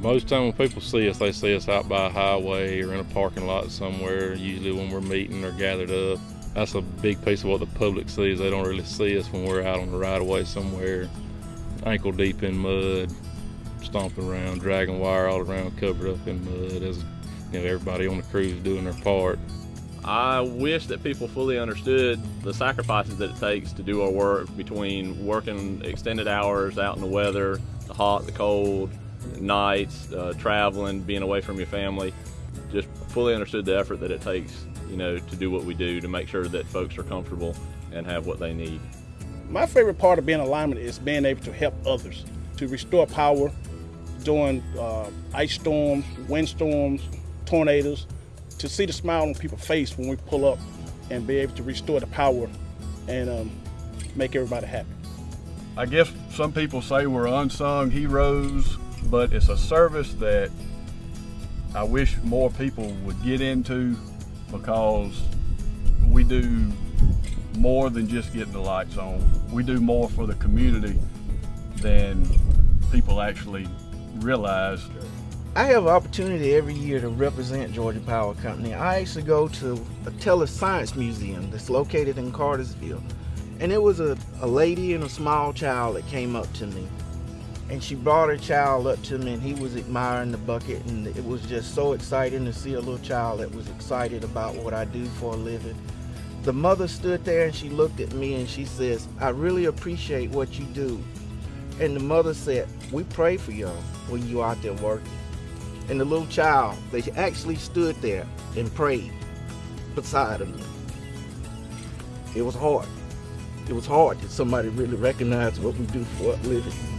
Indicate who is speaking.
Speaker 1: Most time when people see us, they see us out by a highway or in a parking lot somewhere, usually when we're meeting or gathered up. That's a big piece of what the public sees. They don't really see us when we're out on the right of way somewhere, ankle deep in mud, stomping around, dragging wire all around, covered up in mud as you know, everybody on the crew is doing their part.
Speaker 2: I wish that people fully understood the sacrifices that it takes to do our work between working extended hours out in the weather, the hot, the cold, nights, uh, traveling, being away from your family. Just fully understood the effort that it takes, you know, to do what we do to make sure that folks are comfortable and have what they need.
Speaker 3: My favorite part of being a lineman is being able to help others, to restore power during uh, ice storms, windstorms, tornadoes, to see the smile on people's face when we pull up and be able to restore the power and um, make everybody happy.
Speaker 4: I guess some people say we're unsung heroes, but it's a service that I wish more people would get into because we do more than just getting the lights on. We do more for the community than people actually realize.
Speaker 5: I have an opportunity every year to represent Georgia Power Company. I actually go to a Tellus Science Museum that's located in Cartersville. And it was a, a lady and a small child that came up to me. And she brought her child up to me and he was admiring the bucket and it was just so exciting to see a little child that was excited about what I do for a living. The mother stood there and she looked at me and she says, I really appreciate what you do. And the mother said, we pray for y'all when you out there working. And the little child, they actually stood there and prayed beside of me. It was hard. It was hard that somebody really recognized what we do for a living.